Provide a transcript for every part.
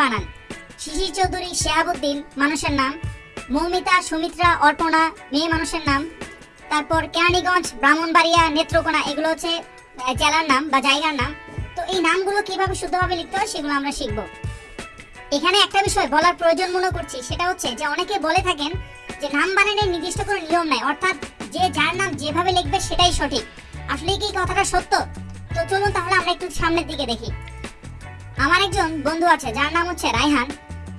বানান। শিশির চৌধুরী, শেহাবুদ্দিন, মানুষের নাম। মৌমিতা, সুমিত্রা, অর্পণা, মেয়ে মানুষের নাম। তারপর কেরানীগঞ্জ, ব্রাহ্মণবাড়িয়া, নেত্রকোনা, এগুলো হচ্ছে জেলার নাম বা জায়গার নাম। তো এই নামগুলো কীভাবে শুদ্ধভাবে লিখতে হয় সেগুলো আমরা শিখব। এখানে একটা বিষয় বলার প্রয়োজন মনে করছি, সেটা হচ্ছে যে অনেকে বলে থাকেন যে নাম বানানোর নির্দিষ্ট কোনো নিয়ম নাই, অর্থাৎ যে যার নাম যেভাবে লিখবে সেটাই সঠিক। আসলে কি কথাটা সত্য? তো চলুন তাহলে আমরা একটু সামনের দিকে দেখি। আমার একজন বন্ধু আছে, যার নাম হচ্ছে রায়হান।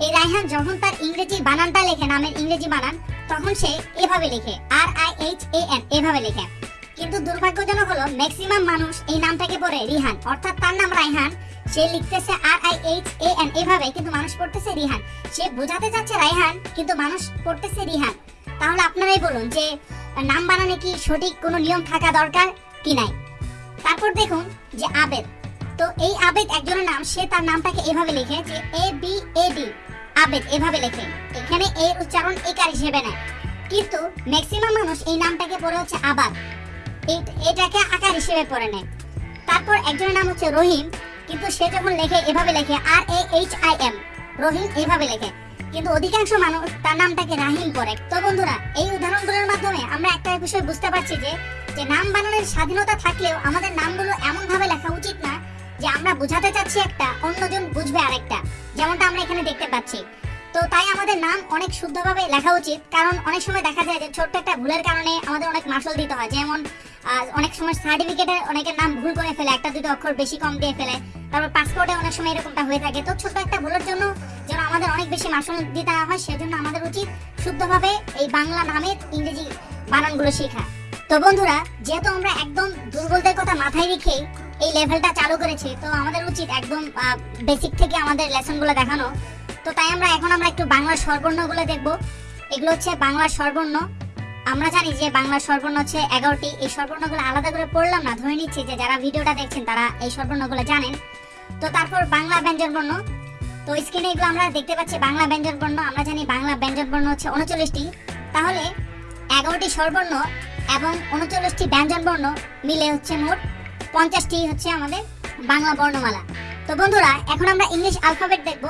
এই রায়হান যখন তার ইংরেজি বানানটা লেখে, নামের ইংরেজি বানান, তখন সে এভাবে লেখে R I H A N এভাবে লেখে। কিন্তু দুর্ভাগ্যজনক হলো ম্যাক্সিমাম মানুষ এই নামটাকে পড়ে রিহান। অর্থাৎ তার নাম রায়হান। সে লিখতেছে R I H A N এভাবে, কিন্তু মানুষ পড়তেছে রিহান। সে বোঝাতে চাচ্ছে রায়হান, কিন্তু মানুষ পড়তেছে রিহান। তাহলে আপনারাই বলুন যে, নাম বানানে কি সঠিক কোনো নিয়ম থাকা দরকার কি নাই? তারপর দেখুন যে আবেদ। তো এই আবেদ একজনের নাম, সে তার নামটাকে এভাবে লিখে যে এ বি এ ডি। আবেদ এভাবে লেখে, এখানে এর উচ্চারণ একার হিসেবে নেয়। কিন্তু ম্যাক্সিমাম মানুষ এই নামটাকে পড়ে হচ্ছে আবাদ। এটাকে আকার হিসেবে পড়ে নেয়। তারপর একজনের নাম হচ্ছে রহিম, কিন্তু সে যখন লেখে, এভাবে লেখে R A H I M Rahim এইভাবে লেখে। কিন্তু অধিকাংশ মানুষ তার নামটাকে রাহিম করে তো বন্ধুরা, এই উদাহরণগুলোর মাধ্যমে আমরা একটা বিষয় বুঝতে পারছি যে যে নাম বানানোর স্বাধীনতা থাকলেও আমাদের নামগুলো এমন ভাবে লেখা উচিত না যে আমরা বোঝাতে চাচ্ছি একটা, অন্যজন বুঝবে আরেকটা। যেমনটা আমরা এখানে দেখতে পাচ্ছি। তো তাই আমাদের নাম অনেক শুদ্ধভাবে লেখা উচিত, কারণ অনেক সময় দেখা যায় যে ছোট্ট একটা ভুলের কারণে আমাদের অনেক মাসল দিতে হয়। যেমন অনেক সময় সার্টিফিকেটে অনেকের নাম ভুল করে ফেলে, একটা, দুটো অক্ষর বেশি কম দিয়ে ফেলে। তারপর পাসপোর্টে অনেক সময় এরকমটা হয়ে থাকে। তো ছোট্ট একটা ভুলের জন্য যেন আমাদের অনেক বেশি মাসল দিতে হয়, সেজন্য আমাদের উচিত শুদ্ধভাবে এই বাংলা নামের ইংরেজি বানানগুলো শেখা। তো বন্ধুরা, যেহেতু আমরা একদম দুর্বলদের কথা মাথায় রেখে এই লেভেলটা চালু করেছি। তো আমাদের উচিত একদম বেসিক থেকে আমাদের লেসনগুলো দেখানো। তো তাই আমরা, এখন আমরা একটু বাংলার স্বরবর্ণগুলো দেখব। এগুলো হচ্ছে বাংলার স্বরবর্ণ। আমরা জানি যে বাংলার স্বরবর্ণ হচ্ছে এগারোটি। এই স্বরবর্ণগুলো আলাদা করে পড়লাম না, ধরে নিচ্ছি যে যারা ভিডিওটা দেখছেন তারা এই স্বরবর্ণগুলো জানেন। তো তারপর বাংলা ব্যঞ্জন বর্ণ। তো স্ক্রিনে এগুলো আমরা দেখতে পাচ্ছি, বাংলা ব্যঞ্জন বর্ণ। আমরা জানি বাংলা ব্যঞ্জন বর্ণ হচ্ছে উনচল্লিশটি। তাহলে এগারোটি স্বরবর্ণ এবং উনচল্লিশটি ব্যঞ্জন বর্ণ মিলে হচ্ছে মোট পঞ্চাশটি হচ্ছে আমাদের বাংলা বর্ণমালা। তো বন্ধুরা, এখন আমরা ইংলিশ আলফাবেট দেখব।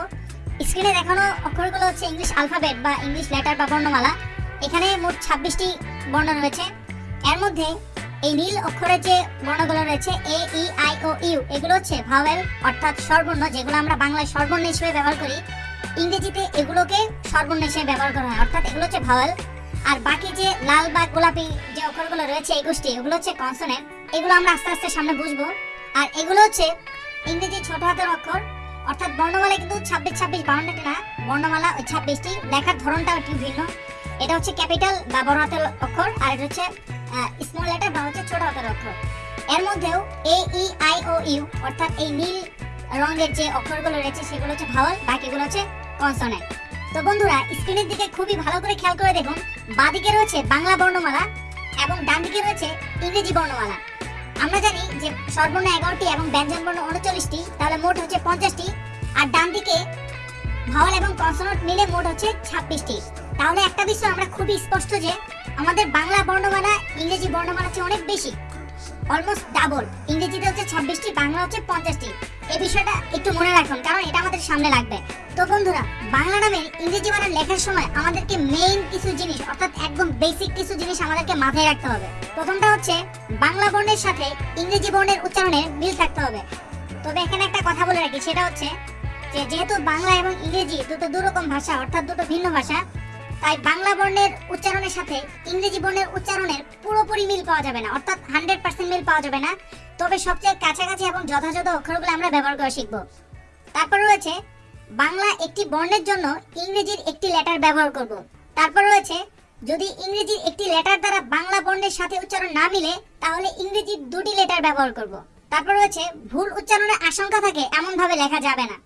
স্ক্রিনে দেখানো অক্ষরগুলো হচ্ছে ইংলিশ আলফাবেট বা ইংলিশ লেটার বা বর্ণমালা। এখানে মোট ছাব্বিশটি বর্ণ রয়েছে। এর মধ্যে এই নীল অক্ষরের যে বর্ণগুলো রয়েছে এ ই আই ও ইউ এগুলো হচ্ছে ভাওয়েল অর্থাৎ স্বরবর্ণ, যেগুলো আমরা বাংলায় স্বরবর্ণ হিসেবে ব্যবহার করি। ইংরেজিতে এগুলোকে স্বরবর্ণ হিসেবে ব্যবহার করা হয়, অর্থাৎ এগুলো হচ্ছে ভাওয়েল আর বাকি যে লাল বা গোলাপি যে অক্ষরগুলো রয়েছে একুশটি এগুলো হচ্ছে কনসোনেন্ট এগুলো আমরা আস্তে আস্তে সামনে বুঝব। আর এগুলো হচ্ছে ইংরেজি ছোট হাতের অক্ষর, অর্থাৎ বর্ণমালা কিন্তু ছাব্বিশ ছাব্বিশ বাউন্নটি না বর্ণমালা ওই ছাব্বিশটি, লেখার ধরনটা একটু ভিন্ন। এটা হচ্ছে ক্যাপিটাল বা বড় হাতের অক্ষর, আর এটা হচ্ছে স্মল লেটার বা হচ্ছে ছোট হাতের অক্ষর। এর মধ্যেও এ ই আই ও ইউ অর্থাৎ এই নীল রঙের যে অক্ষরগুলো রয়েছে, সেগুলো হচ্ছে ভাওয়াল বাকিগুলো হচ্ছে কনসোনেন্ট তো বন্ধুরা স্ক্রিনের দিকে খুবই ভালো করে খেয়াল করে দেখুন। বাঁদিকে রয়েছে বাংলা বর্ণমালা এবং ডান দিকে রয়েছে ইংরেজি বর্ণমালা। আমরা জানি যে সর্বর্ণ এগারোটি এবং ব্যঞ্জন বর্ণ উনচল্লিশটি, তাহলে মোট হচ্ছে পঞ্চাশটি। আর ডান দিকে ভাওয়াল এবং কনসোনেন্ট মিলে মোট হচ্ছে ছাব্বিশটি। তাহলে একটা বিষয় আমরা খুবই স্পষ্ট যে আমাদের বাংলা বর্ণমালা, ইংরেজি বর্ণমালা হচ্ছে অনেক বেশি। অলমোস্ট ডাবল ইংরেজিতে হচ্ছে ছাব্বিশটি, বাংলা হচ্ছে পঞ্চাশটি। বিষয়টা একটু মনে রাখুন, কারণ এটা আমাদের সামনে লাগবে। তো বন্ধুরা, বাংলা নামের ইংরেজি বানান লেখার সময় আমাদেরকে মেইন কিছু জিনিস, অর্থাৎ একদম বেসিক কিছু জিনিস আমাদেরকে মাথায় রাখতে হবে। প্রথমটা হচ্ছে, বাংলা বর্ণের সাথে ইংরেজি বর্ণের উচ্চারণে মিল থাকতে হবে। তবে এখানে একটা কথা বলে রাখি, সেটা হচ্ছে যে যেহেতু বাংলা এবং ইংরেজি দুটো দুরকম ভাষা, অর্থাৎ দুটো ভিন্ন ভাষা, তাই বাংলা বর্ণের উচ্চারণের সাথে ইংরেজি বর্ণের উচ্চারণের পুরোপুরি মিল পাওয়া যাবে না, অর্থাৎ হান্ড্রেড পার্সেন্ট মিল পাওয়া যাবে না। তবে সবচেয়ে কাছাকাছি এবং যথাযথ অক্ষরগুলো আমরা ব্যবহার করা শিখব। তারপর রয়েছে, বাংলা একটি বর্ণের জন্য ইংরেজির একটি লেটার ব্যবহার করব। তারপর রয়েছে, যদি ইংরেজির একটি লেটার দ্বারা বাংলা বর্ণের সাথে উচ্চারণ না মিলে, তাহলে ইংরেজির দুটি লেটার ব্যবহার করব। তারপর রয়েছে, ভুল উচ্চারণের আশঙ্কা থাকে এমন ভাবে লেখা যাবে না।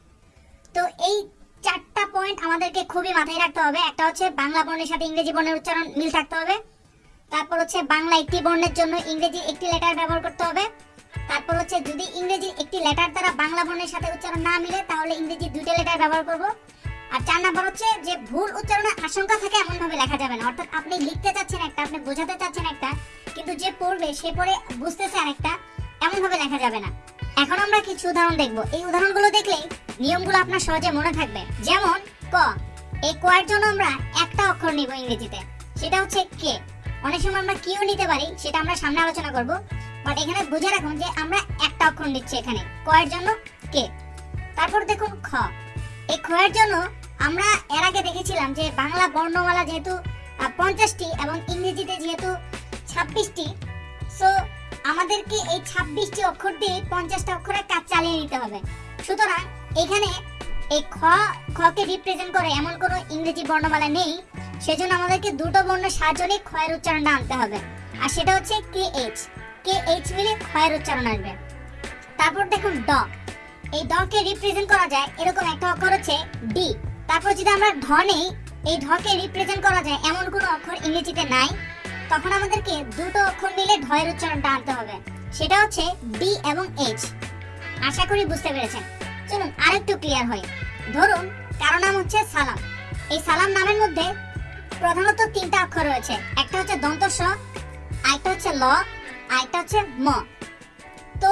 তো এই চারটা পয়েন্ট আমাদেরকে খুবই মাথায় রাখতে হবে। একটা হচ্ছে বাংলা বর্ণের সাথে ইংরেজি বর্ণের উচ্চারণ মিল থাকতে হবে। তারপর হচ্ছে বাংলা একটি বর্ণের জন্য ইংরেজি একটি লেটার ব্যবহার করতে হবে। হচ্ছে যদি ইংরেজি একটি লেটার দ্বারা বাংলা বর্ণের সাথে উচ্চারণ না মিলে, তাহলে ইংরেজি দুইটা লেটার ব্যবহার করব। আর চার নাম্বার হচ্ছে যে ভুল উচ্চারণের আশঙ্কা থাকে এমন ভাবে লেখা যাবে না। অর্থাৎ আপনি লিখতে চাচ্ছেন একটা, আপনি বোঝাতে চাচ্ছেন একটা, কিন্তু যে পড়বে সে পড়ে বুঝতেছে আরেকটা এমন ভাবে লেখা যাবে না। এখন আমরা কিছু উদাহরণ দেখব। এই উদাহরণগুলো দেখলেই নিয়মগুলো আপনার সহজে মনে থাকবে। যেমন ক এই ক এর জন্য আমরা একটা অক্ষর নিব ইংরেজিতে। সেটা হচ্ছে কে। অনেক সময় আমরা কিও নিতে পারি, সেটা আমরা সামনে আলোচনা করব। বাট এখানে বুঝে রাখুন যে আমরা একটা অক্ষর নিচ্ছি এখানে। ক এর জন্য কে? তারপর দেখুন খ। এই খ এর জন্য আমরা এর আগে দেখেছিলাম যে বাংলা বর্ণমালা যেহেতু পঞ্চাশটি এবং ইংরেজিতে যেহেতু ছাব্বিশটি সো আমাদেরকে এই ছাব্বিশটি অক্ষর দিয়ে পঞ্চাশটা অক্ষরের কাজ চালিয়ে নিতে হবে। সুতরাং এখানে এই খ, খকে রিপ্রেজেন্ট করে এমন কোনো ইংরেজি বর্ণমালা নেই, সেজন্য আমাদেরকে দুটো বর্ণের সাহায্য নিয়ে ক্ষয়ের উচ্চারণটা আনতে হবে। আর সেটা হচ্ছে কে এইচ। কে এইচ মিলে ক্ষয়ের উচ্চারণ আসবে তারপর দেখুন ড। এই ডকে রিপ্রেজেন্ট করা যায়, এরকম একটা অক্ষর হচ্ছে ডি তারপর যদি আমরা ঢ নেই, এই ঢকে রিপ্রেজেন্ট করা যায়, এমন কোনো অক্ষর ইংরেজিতে নাই। তখন আমাদেরকে দুটো অক্ষর মিলে ঢয়ের উচ্চারণটা আনতে হবে। সেটা হচ্ছে ডি এবং এইচ আশা করি বুঝতে পেরেছেন। চলুন আরেকটু ক্লিয়ার হয় ধরুন, কারও নাম হচ্ছে সালাম। এই সালাম নামের মধ্যে প্রধানত তিনটা অক্ষর রয়েছে। একটা হচ্ছে দন্ত স আরেকটা হচ্ছে ল। আরেকটা হচ্ছে ম। তো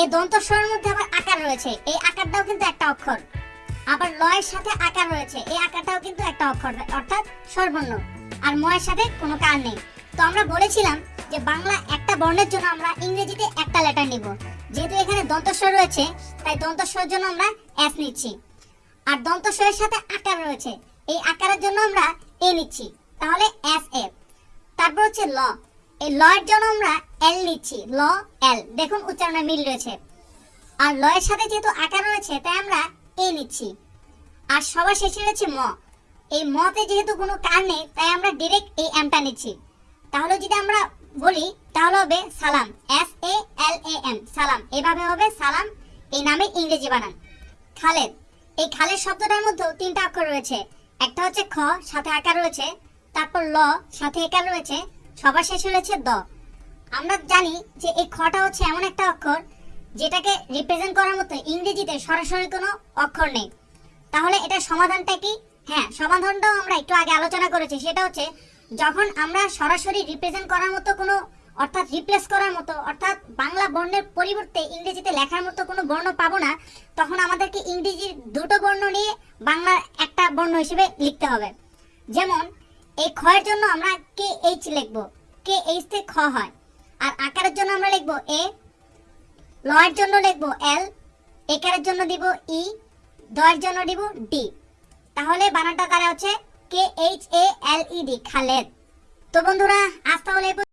এই দন্ত স্বরের মধ্যে আবার আকার রয়েছে। এই আকারটাও কিন্তু একটা অক্ষর। আবার লয়ের সাথে আকার রয়েছে। এই আকারটাও কিন্তু একটা অক্ষর, অর্থাৎ স্বরবর্ণ। আর ময়ের সাথে কোনো কার নেই। তো আমরা বলেছিলাম যে বাংলা একটা বর্ণের জন্য আমরা ইংরেজিতে একটা লেটার নিব। যেহেতু এখানে দন্তস্বর রয়েছে, তাই দন্তস্বরের জন্য আমরা এস নিচ্ছি। আর দন্তস্বরের সাথে আকার রয়েছে। এই আকারের জন্য আমরা এ নিচ্ছি। তাহলে এস এ। তারপর হচ্ছে ল। এই ল এর জন্য আমরা এল নিচ্ছি, ল এল দেখুন উচ্চারণে মিল রয়েছে। আর ল এর সাথে যেহেতু আকার রয়েছে, তাই আমরা এ নিচ্ছি। আর সবার শেষে রয়েছে ম। এই মতে যেহেতু কোনো কার নেই, তাই আমরা ডিরেক্ট এই এমটা নিচ্ছি। তাহলে যদি আমরা বলি, তাহলে হবে সালাম। S A L A M সালাম। এভাবে হবে সালাম, এই নামে ইংরেজি বানান। খালেদ, এই খালেদ শব্দটার মধ্যেও তিনটা অক্ষর রয়েছে। একটা হচ্ছে খ, সাথে আকার রয়েছে। তারপর ল, সাথে একার রয়েছে। সবার শেষ হয়েছে দ। আমরা জানি যে এই খটা হচ্ছে এমন একটা অক্ষর যেটাকে রিপ্রেজেন্ট করার মতো ইংরেজিতে সরাসরি কোনো অক্ষর নেই। তাহলে এটা সমাধানটা কি? হ্যাঁ সমাধানটাও আমরা একটু আগে আলোচনা করেছি। সেটা হচ্ছে যখন আমরা সরাসরি রিপ্রেজেন্ট করার মতো কোনো, অর্থাৎ রিপ্লেস করার মতো, অর্থাৎ বাংলা বর্ণের পরিবর্তে ইংরেজিতে লেখার মতো কোনো বর্ণ পাবো না, তখন আমাদেরকে ইংরেজির দুটো বর্ণ নিয়ে বাংলার একটা বর্ণ হিসেবে লিখতে হবে। যেমন এই খ এর জন্য আমরা কে এইচ লিখব। কে এইচ তে খ হয়। আর আকারের জন্য আমরা লিখব এ। লয়ের জন্য লিখব এল। একারের জন্য দিব ই। দয়ের জন্য দিব ডি। তাহলে বানানটা তারা হচ্ছে? K H A L E D, Khaled. তো বন্ধুরা, আজ তাহলে।